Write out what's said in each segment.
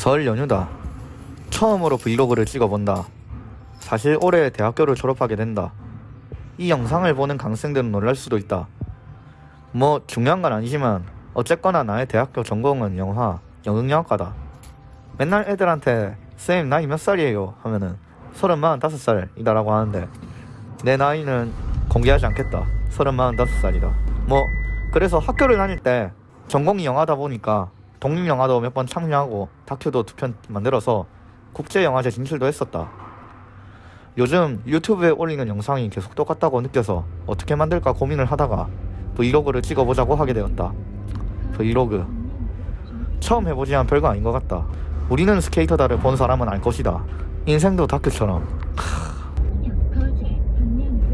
설 연휴다. 처음으로 브이로그를 찍어본다. 사실 올해 대학교를 졸업하게 된다. 이 영상을 보는 강생들은 놀랄 수도 있다. 뭐 중요한 건 아니지만 어쨌거나 나의 대학교 전공은 영화, 영응영화과다. 맨날 애들한테 쌤 나이 몇 살이에요 하면은 서른 마흔다섯 살이다라고 하는데 내 나이는 공개하지 않겠다. 서른 마흔다섯 살이다. 뭐 그래서 학교를 다닐 때 전공이 영화다 보니까 독립영화도 몇 번 참여하고 다큐도 두 편 만들어서 국제영화제 진출도 했었다. 요즘 유튜브에 올리는 영상이 계속 똑같다고 느껴서 어떻게 만들까 고민을 하다가 브이로그를 찍어보자고 하게 되었다. 브이로그. 처음 해보지만 별거 아닌 것 같다. 우리는 스케이터다를 본 사람은 알 것이다. 인생도 다큐처럼.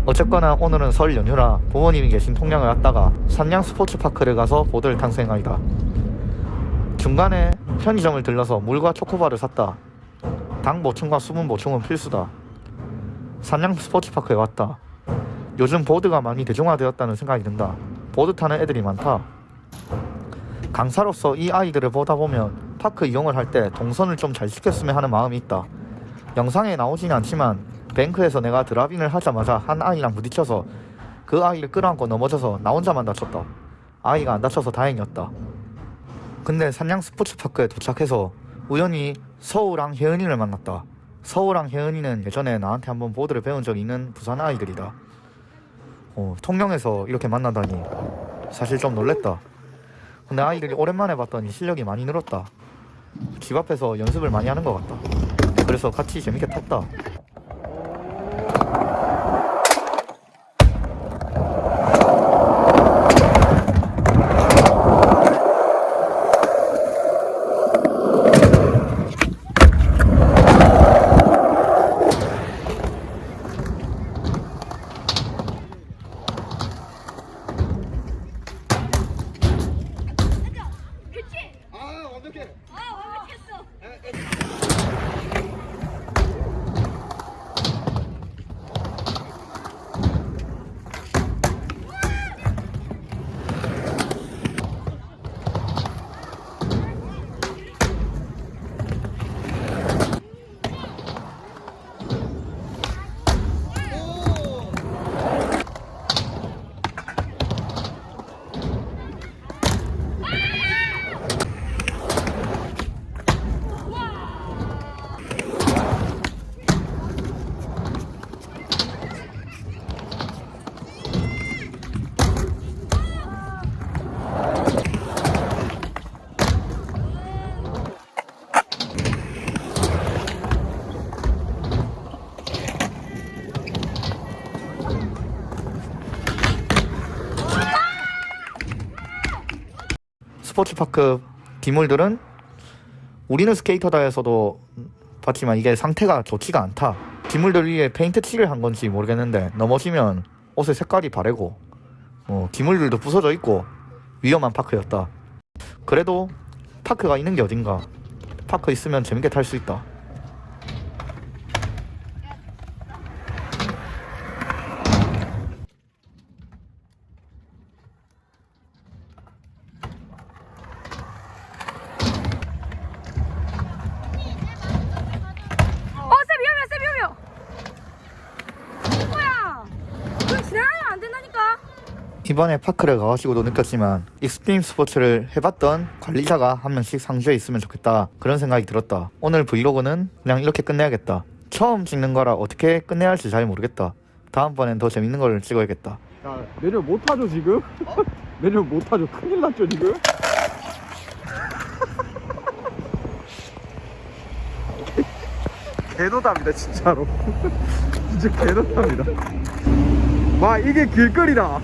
어쨌거나 오늘은 설 연휴라 부모님이 계신 통영을 갔다가 산양 스포츠파크를 가서 보드를 탈 생각이다. 중간에 편의점을 들러서 물과 초코바를 샀다. 당 보충과 수분 보충은 필수다. 산양 스포츠파크에 왔다. 요즘 보드가 많이 대중화되었다는 생각이 든다. 보드 타는 애들이 많다. 강사로서 이 아이들을 보다 보면 파크 이용을 할 때 동선을 좀 잘 시켰으면 하는 마음이 있다. 영상에 나오진 않지만 뱅크에서 내가 드라빙을 하자마자 한 아이랑 부딪혀서 그 아이를 끌어안고 넘어져서 나 혼자만 다쳤다. 아이가 안 다쳐서 다행이었다. 근데 산양 스포츠파크에 도착해서 우연히 서우랑 혜은이를 만났다. 서우랑 혜은이는 예전에 나한테 한번 보드를 배운 적이 있는 부산 아이들이다. 어, 통영에서 이렇게 만나다니 사실 좀 놀랬다. 근데 아이들이 오랜만에 봤더니 실력이 많이 늘었다. 집 앞에서 연습을 많이 하는 것 같다. 그래서 같이 재밌게 탔다. 아 완벽해. 아 완벽했어 스포츠파크 기물들은 우리는 스케이터다에서도 봤지만 이게 상태가 좋지가 않다. 기물들 위에 페인트 칠을 한 건지 모르겠는데 넘어지면 옷의 색깔이 바래고 어, 기물들도 부서져 있고 위험한 파크였다. 그래도 파크가 있는 게 어딘가. 파크 있으면 재밌게 탈 수 있다. 어쌤 위험해 쌤 위험해 뭐야 지나가면 안 된다니까. 이번에 파크를 가가지고도 느꼈지만 익스트림 스포츠를 해봤던 관리자가 한 명씩 상주에 있으면 좋겠다. 그런 생각이 들었다. 오늘 브이로그는 그냥 이렇게 끝내야겠다. 처음 찍는 거라 어떻게 끝내야 할지 잘 모르겠다. 다음번엔 더 재밌는 걸 찍어야겠다. 야 내려 못 타죠 지금? 내려 못 타죠. 큰일 났죠 지금? 개노답니다 진짜로. 진짜 개노답니다 와 이게 길거리다